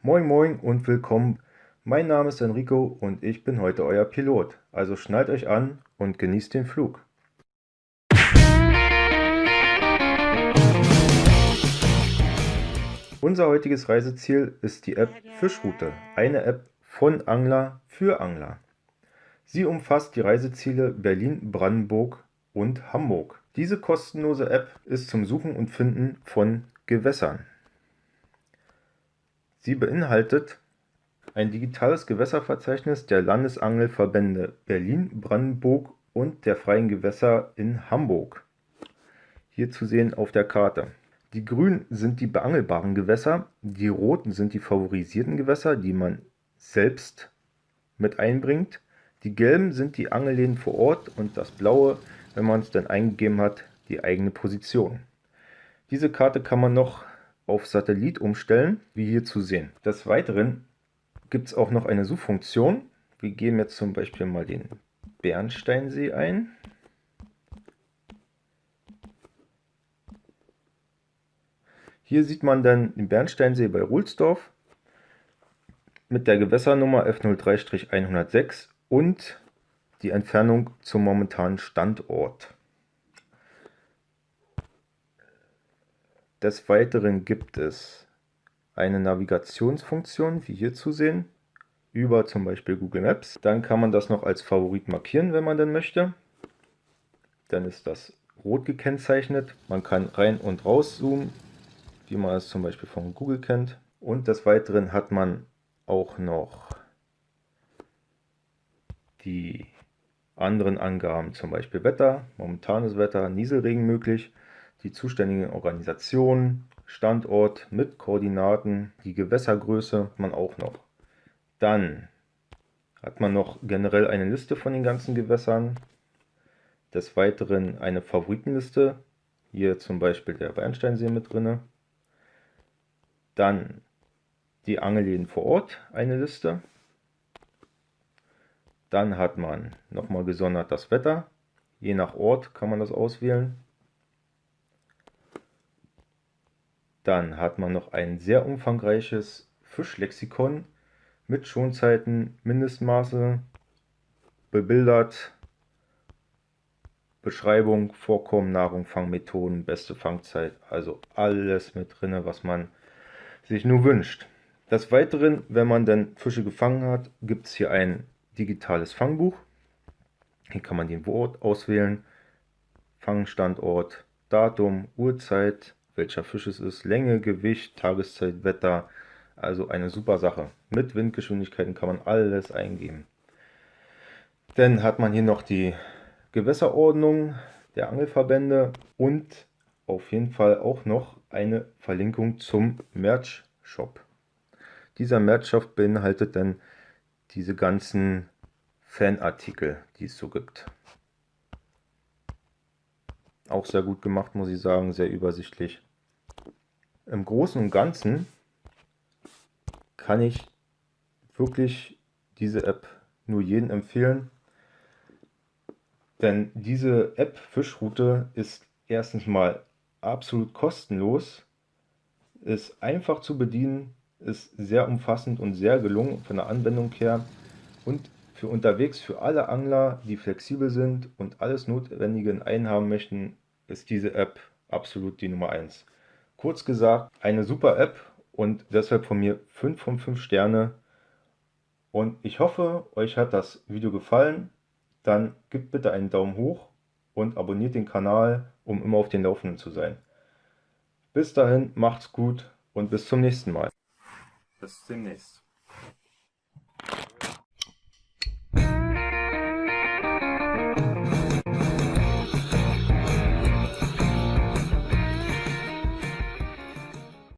Moin Moin und willkommen. Mein Name ist Enrico und ich bin heute euer Pilot. Also schnallt euch an und genießt den Flug. Unser heutiges Reiseziel ist die App Fischroute, eine App von Angler für Angler. Sie umfasst die Reiseziele Berlin, Brandenburg und Hamburg. Diese kostenlose App ist zum Suchen und Finden von Gewässern. Sie beinhaltet ein digitales Gewässerverzeichnis der Landesangelverbände Berlin, Brandenburg und der Freien Gewässer in Hamburg. Hier zu sehen auf der Karte. Die grünen sind die beangelbaren Gewässer, die roten sind die favorisierten Gewässer, die man selbst mit einbringt. Die gelben sind die Angelläden vor Ort und das blaue, wenn man es dann eingegeben hat, die eigene Position. Diese Karte kann man noch auf Satellit umstellen, wie hier zu sehen. Des Weiteren gibt es auch noch eine Suchfunktion. Wir geben jetzt zum Beispiel mal den Bernsteinsee ein. Hier sieht man dann den Bernsteinsee bei Ruhlsdorf mit der Gewässernummer F03-106 und die Entfernung zum momentanen Standort. Des Weiteren gibt es eine Navigationsfunktion, wie hier zu sehen, über zum Beispiel Google Maps. Dann kann man das noch als Favorit markieren, wenn man denn möchte. Dann ist das rot gekennzeichnet. Man kann rein und raus zoomen, wie man es zum Beispiel von Google kennt. Und des Weiteren hat man auch noch die anderen Angaben, zum Beispiel Wetter, momentanes Wetter, Nieselregen möglich die zuständigen Organisationen, Standort mit Koordinaten, die Gewässergröße hat man auch noch. Dann hat man noch generell eine Liste von den ganzen Gewässern. Des Weiteren eine Favoritenliste, hier zum Beispiel der Bernsteinsee mit drin. Dann die Angelläden vor Ort, eine Liste. Dann hat man nochmal gesondert das Wetter. Je nach Ort kann man das auswählen. Dann hat man noch ein sehr umfangreiches Fischlexikon mit Schonzeiten, Mindestmaße, bebildert, Beschreibung, Vorkommen, Nahrung, Fangmethoden, beste Fangzeit, also alles mit drin, was man sich nur wünscht. Des Weiteren, wenn man dann Fische gefangen hat, gibt es hier ein digitales Fangbuch. Hier kann man den Ort auswählen, Fangstandort, Datum, Uhrzeit, welcher Fisch es ist, Länge, Gewicht, Tageszeit, Wetter. Also eine super Sache. Mit Windgeschwindigkeiten kann man alles eingeben. Dann hat man hier noch die Gewässerordnung der Angelverbände und auf jeden Fall auch noch eine Verlinkung zum Merch Shop. Dieser Merch Shop beinhaltet dann diese ganzen Fanartikel, die es so gibt. Auch sehr gut gemacht, muss ich sagen, sehr übersichtlich. Im Großen und Ganzen kann ich wirklich diese App nur jedem empfehlen, denn diese App Fischroute ist erstens mal absolut kostenlos, ist einfach zu bedienen, ist sehr umfassend und sehr gelungen von der Anwendung her und für unterwegs für alle Angler, die flexibel sind und alles Notwendige in einen haben möchten, ist diese App absolut die Nummer 1. Kurz gesagt, eine super App und deshalb von mir 5 von 5 Sterne. Und ich hoffe, euch hat das Video gefallen. Dann gebt bitte einen Daumen hoch und abonniert den Kanal, um immer auf den Laufenden zu sein. Bis dahin, macht's gut und bis zum nächsten Mal. Bis demnächst.